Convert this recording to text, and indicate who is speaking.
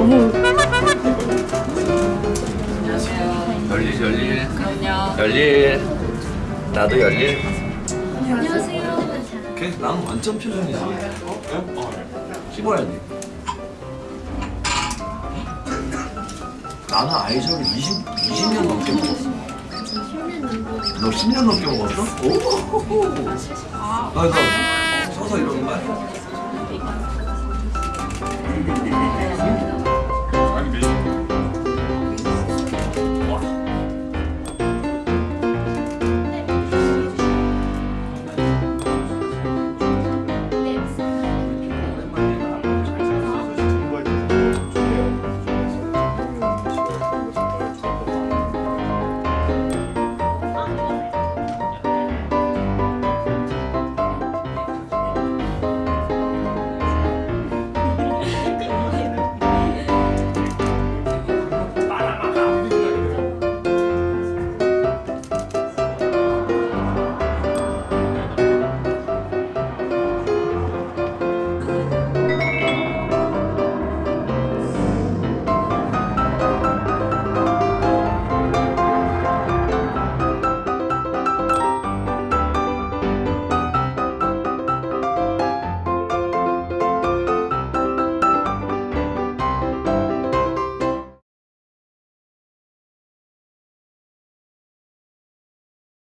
Speaker 1: 너무 안녕하세요 열일 열일 그럼요 열일 나도 열일
Speaker 2: 안녕하세요
Speaker 1: 걔 나는 완전 표정이지 어? 어? 씹어야 돼 나는 아이셔를 20, 20년 넘게 먹었어 너 10년 넘게 먹었어? 오! 아, 나 서서 이러는 거 아니야?